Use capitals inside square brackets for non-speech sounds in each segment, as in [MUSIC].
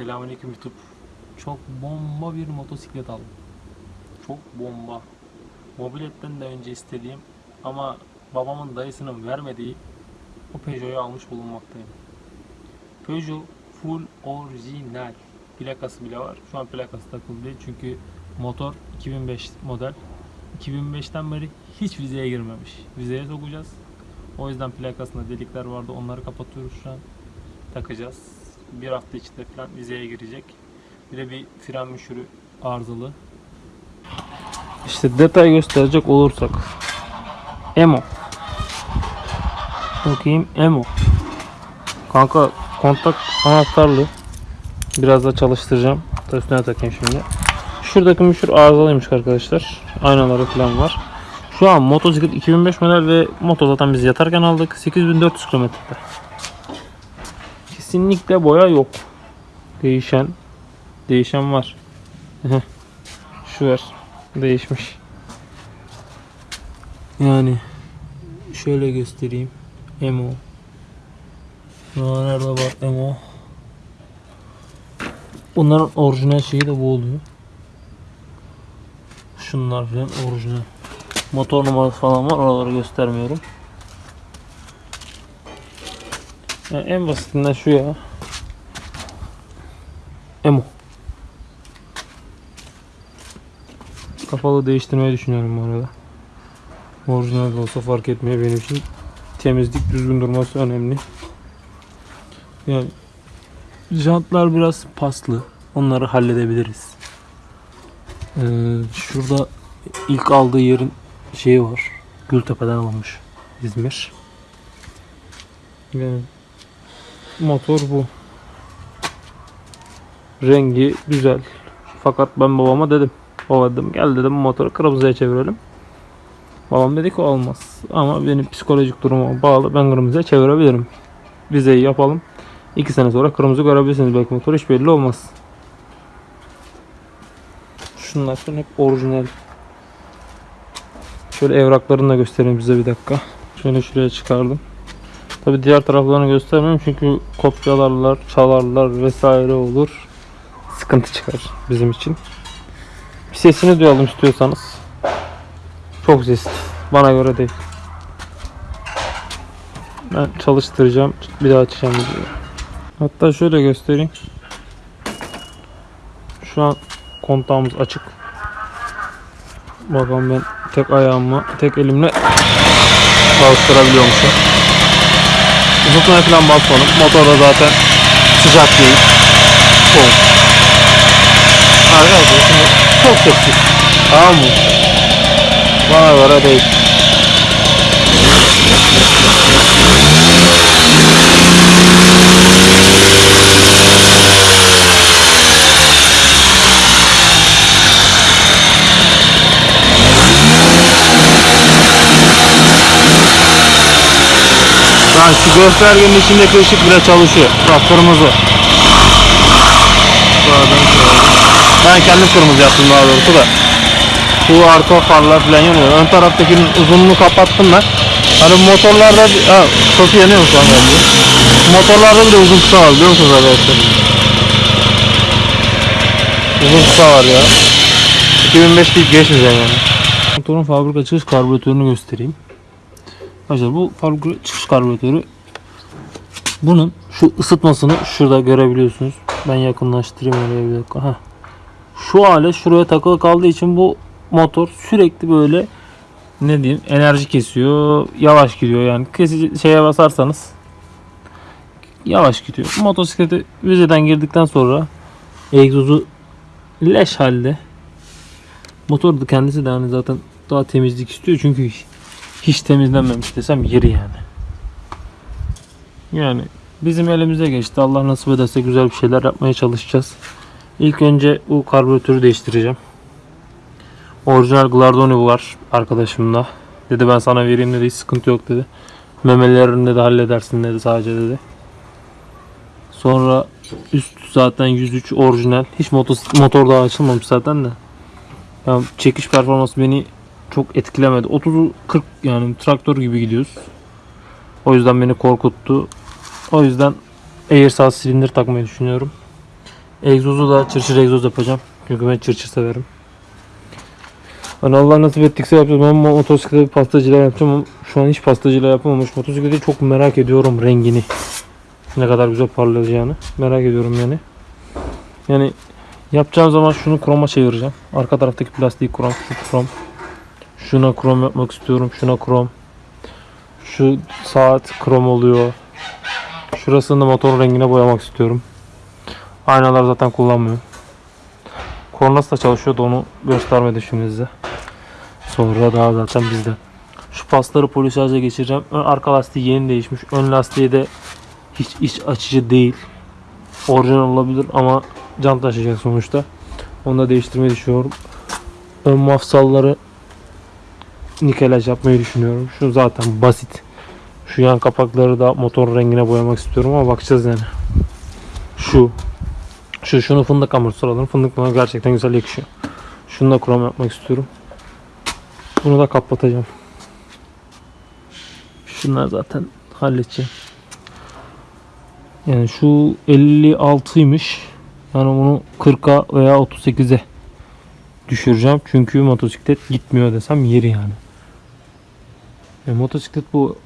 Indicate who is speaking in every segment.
Speaker 1: Selamünaleyküm YouTube. Çok bomba bir motosiklet aldım. Çok bomba. Mobiletten de önce istediğim ama babamın dayısının vermediği o Peugeot'u almış bulunmaktayım. Peugeot full orijinal. Plakası bile var. Şu an plakası takılı çünkü motor 2005 model. 2005'ten beri hiç vizeye girmemiş. Vizeye sokacağız. O yüzden plakasında delikler vardı. Onları kapatıyoruz şu an. Takacağız. Bir hafta içinde falan vizeye girecek. Bir de bir fren müşürü arızalı. İşte detay gösterecek olursak. Emo. Bakayım Emo. Kanka kontak anahtarlı. Biraz da çalıştıracağım. Da üstüne takayım şimdi. Şuradaki müşür arızalıymış arkadaşlar. Aynaları falan var. Şu an motosiklet 2005 model ve moto zaten biz yatarken aldık. 8400 kilometrede. Kesinlikle boya yok. Değişen değişen var. Şu var. Değişmiş. Yani şöyle göstereyim. Emo. Nerede var Emo? Bunların orijinal şeyi de bu oluyor. Şunlar falan orijinal. Motor numarası falan var. Oraları göstermiyorum. Yani en basitinden şu ya. Emo. Kapalı değiştirmeyi düşünüyorum bu arada. Orijinal olsa fark etmiyor benim için. Temizlik düzgün durması önemli. Yani jantlar biraz paslı. Onları halledebiliriz. Ee, şurada ilk aldığı yerin şeyi var. Gültepe'den alınmış. İzmir. Yani motor bu. Rengi güzel. Fakat ben babama dedim. Baba dedim gel dedim motoru kırmızıya çevirelim. Babam dedi ki olmaz. Ama benim psikolojik durumuma bağlı ben kırmızıya çevirebilirim. Vizeyi yapalım. 2 sene sonra kırmızı görebilirsiniz belki motor hiç belli olmaz. Şunlar falan hep orijinal. Şöyle evraklarını da göstereyim size bir dakika. Şöyle şuraya çıkardım. Tabi diğer taraflarını göstermiyorum çünkü kopyalarlar, çalarlar vesaire olur. Sıkıntı çıkar bizim için. Bir sesini duyalım istiyorsanız. Çok sesli. Bana göre değil. Ben çalıştıracağım. Bir daha açacağım videoyu. Hatta şöyle göstereyim. Şu an kontağımız açık. Bakalım ben tek ayağımla, tek elimle çalıştırabiliyormuşum. Uzatmaya falan basmadım. Motor da zaten sıcak değil. Soğuk. Arkadaşlar şimdi çok sessiz. Tamam mı? Bana göre değil. Lan şu göstergenin içindeki ışık bile çalışıyor. Bak kırmızı. Ben kendim kırmızı yaptım daha doğrusu da. Bu arka farlar falan yanıyor. Ön taraftakinin uzunluğunu kapattım ben. Hani motorlarda ha, çok yanıyor şu an bence. Motorlarda bir de uzun kısa var biliyor musunuz arkadaşlar? Uzun kısa var ya. 2005 deyip geçmeyeceğim yani. Motorun fabrika çıkış karbüratörünü göstereyim. Arkadaşlar bu fabrika çıkış karbüratörü bunun şu ısıtmasını şurada görebiliyorsunuz. Ben yakınlaştırayım oraya bir dakika. Heh. Şu alet şuraya takılı kaldığı için bu motor sürekli böyle ne diyeyim enerji kesiyor. Yavaş gidiyor yani. Kesici şeye basarsanız yavaş gidiyor. Motosikleti vizeden girdikten sonra egzozu leş halde. Motor da kendisi de yani zaten daha temizlik istiyor çünkü hiç temizlenmemiş desem yeri yani. Yani bizim elimize geçti. Allah nasip ederse güzel bir şeyler yapmaya çalışacağız. İlk önce bu karbüratörü değiştireceğim. Orijinal Glardoni var arkadaşımda. Dedi ben sana vereyim dedi hiç sıkıntı yok dedi. Memelerini de halledersin dedi sadece dedi. Sonra üst zaten 103 orijinal. Hiç motor, motor daha açılmamış zaten de. Yani çekiş performansı beni çok etkilemedi. 30 40 yani traktör gibi gidiyoruz. O yüzden beni korkuttu. O yüzden Airsaz silindir takmayı düşünüyorum. Egzozu da çırçır egzoz yapacağım. Çünkü ben çırçır severim. Hani Allah nasip ettikse yapacağım ama motosiklete bir pastacıyla yapacağım şu an hiç pastacıyla yapamamış. Motosikleti çok merak ediyorum rengini. Ne kadar güzel parlayacağını. Merak ediyorum yani. Yani yapacağım zaman şunu kroma çevireceğim. Arka taraftaki plastik krom, şu krom. Şuna krom yapmak istiyorum. Şuna krom. Şu saat krom oluyor. Şurasını da motor rengine boyamak istiyorum. Aynalar zaten kullanmıyorum. Kornası da çalışıyordu onu göstermedi şimdi size. Sonra daha zaten bizde. Şu pasları polisaja geçireceğim. Ön arka lastiği yeni değişmiş. Ön lastiği de hiç iç açıcı değil. Orijinal olabilir ama can taşıyacak sonuçta. Onu da değiştirmeyi düşünüyorum. Ön mafsalları nikelaj yapmayı düşünüyorum. Şu zaten basit. Şu yan kapakları da motor rengine boyamak istiyorum ama bakacağız yani. Şu. Şu şunu fındık amortisör alırım. Fındık bana gerçekten güzel yakışıyor. Şunu da krom yapmak istiyorum. Bunu da kapatacağım. Şunlar zaten halledeceğim. Yani şu 56'ymış. Yani bunu 40'a veya 38'e düşüreceğim. Çünkü motosiklet gitmiyor desem yeri yani. E, motosiklet bu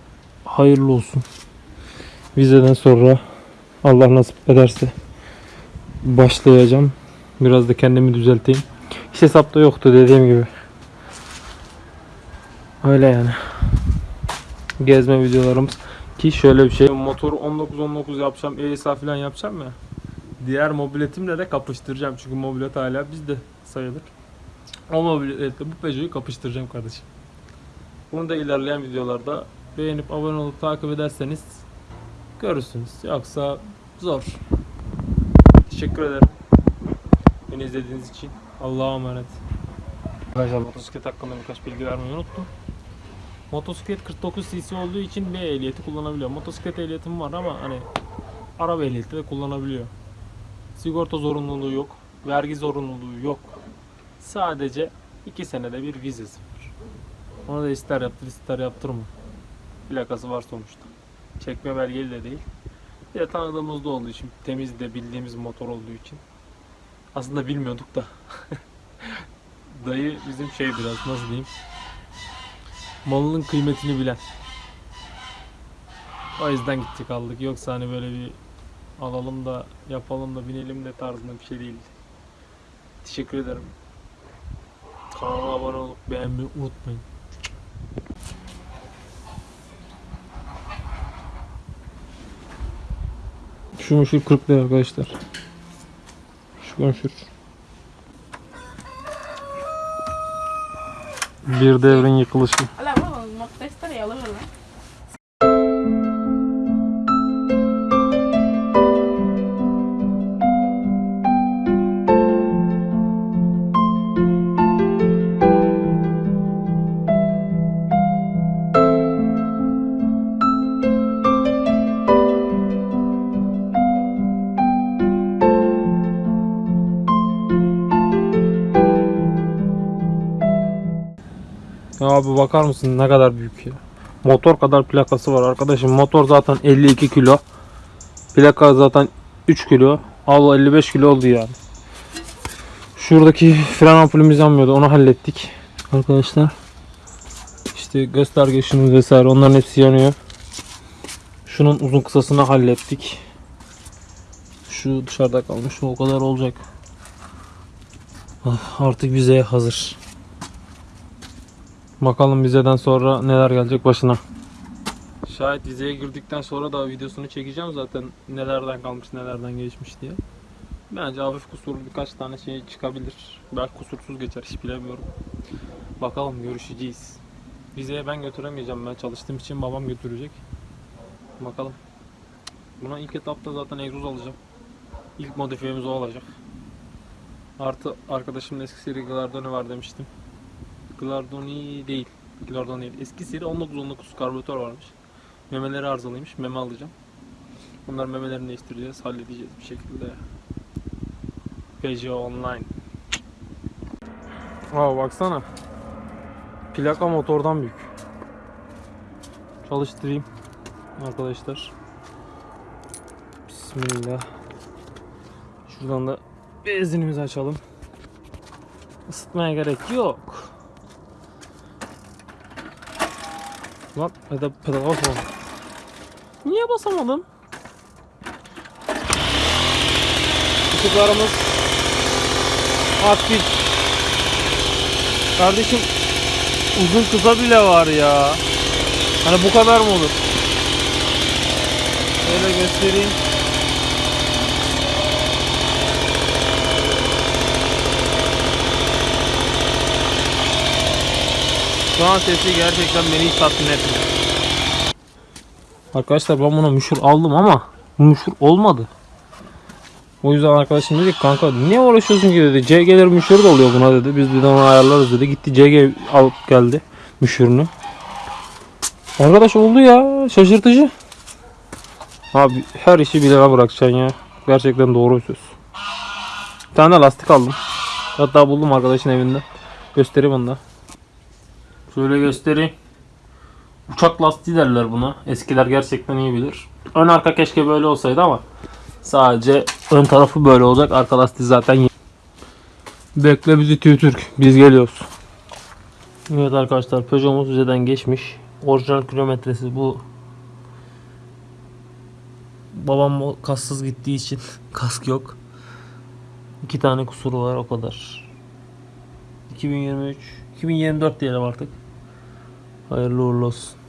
Speaker 1: hayırlı olsun. Vizeden sonra Allah nasip ederse başlayacağım. Biraz da kendimi düzelteyim. Hiç hesapta yoktu dediğim gibi. Öyle yani. Gezme videolarımız. Ki şöyle bir şey. Motoru 19-19 yapacağım. ESA falan yapacağım ya. Diğer mobiletimle de kapıştıracağım. Çünkü mobilet hala bizde sayılır. O mobiletle bu Peugeot'u kapıştıracağım kardeşim. Bunu da ilerleyen videolarda beğenip abone olup takip ederseniz görürsünüz. Yoksa zor. Teşekkür ederim. Beni izlediğiniz için. Allah'a emanet. Arkadaşlar motosiklet hakkında birkaç bilgi vermeyi unuttum. Motosiklet 49 cc olduğu için B ehliyeti kullanabiliyor. Motosiklet ehliyetim var ama hani araba ehliyeti de kullanabiliyor. Sigorta zorunluluğu yok. Vergi zorunluluğu yok. Sadece 2 senede bir vizesi Onu da ister yaptır ister yaptırma. Plakası var sonuçta. Çekme belgeli de değil. Bir de tanıdığımızda olduğu için, temiz de bildiğimiz motor olduğu için. Aslında bilmiyorduk da. [LAUGHS] Dayı bizim şey biraz nasıl diyeyim. Malının kıymetini bilen. O yüzden gittik aldık. Yoksa hani böyle bir alalım da yapalım da binelim de tarzında bir şey değildi. Teşekkür ederim. Kanala abone olup beğenmeyi unutmayın. Şu meşhur 40 lira arkadaşlar. Şu meşhur. Bir devrin yıkılışı. Ya abi bakar mısın ne kadar büyük ya. Motor kadar plakası var arkadaşım. Motor zaten 52 kilo. Plaka zaten 3 kilo. Al 55 kilo oldu yani. Şuradaki fren ampulümüz yanmıyordu. Onu hallettik. Arkadaşlar. İşte gösterge ışığımız vesaire onların hepsi yanıyor. Şunun uzun kısasını hallettik. Şu dışarıda kalmış. O kadar olacak. Ah, Artık vizeye hazır. Bakalım vizeden sonra neler gelecek başına. Şayet vizeye girdikten sonra da videosunu çekeceğim zaten nelerden kalmış nelerden geçmiş diye. Bence hafif kusurlu birkaç tane şey çıkabilir. Belki kusursuz geçer hiç bilemiyorum. Bakalım görüşeceğiz. Vizeye ben götüremeyeceğim ben çalıştığım için babam götürecek. Bakalım. Buna ilk etapta zaten egzoz alacağım. İlk modifiyemiz o olacak. Artı arkadaşımın eski seri Glardoni var demiştim. Glardoni değil. Glardoni değil. Eski seri 1919 karbüratör varmış. Memeleri arızalıymış. Meme alacağım. Bunlar memelerini değiştireceğiz. Halledeceğiz bir şekilde. Peugeot Online. Aa baksana. Plaka motordan büyük. Çalıştırayım. Arkadaşlar. Bismillah. Şuradan da benzinimizi açalım. Isıtmaya gerek yok. Lan hadi pedal basalım. Niye basamadım? Işıklarımız aktif. Kardeşim uzun kısa bile var ya. Hani bu kadar mı olur? Şöyle göstereyim. Şu an sesi gerçekten beni hiç tatmin etmiyor. Arkadaşlar ben buna müşür aldım ama müşür olmadı. O yüzden arkadaşım dedi kanka niye uğraşıyorsun ki dedi. CG'ler müşür de oluyor buna dedi. Biz bir de onu ayarlarız dedi. Gitti CG alıp geldi müşürünü. Arkadaş oldu ya şaşırtıcı. Abi her işi bilene bırakacaksın ya. Gerçekten doğru söz. Bir tane lastik aldım. Hatta buldum arkadaşın evinde. Göstereyim onu da. Şöyle göstereyim. Uçak lastiği derler buna. Eskiler gerçekten iyi bilir. Ön arka keşke böyle olsaydı ama sadece ön tarafı böyle olacak. Arka lastiği zaten Bekle bizi Türk. Biz geliyoruz. Evet arkadaşlar Peugeot'umuz üzerinden geçmiş. Orijinal kilometresi bu. Babam kassız gittiği için [LAUGHS] kask yok. İki tane kusuru var o kadar. 2023 2024 diyelim artık. Hayırlı uğurlu olsun.